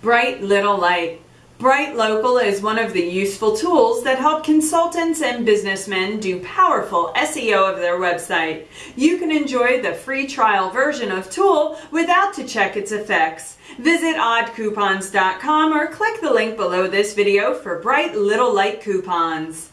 Bright Little Light. Bright Local is one of the useful tools that help consultants and businessmen do powerful SEO of their website. You can enjoy the free trial version of Tool without to check its effects. Visit oddcoupons.com or click the link below this video for Bright Little Light coupons.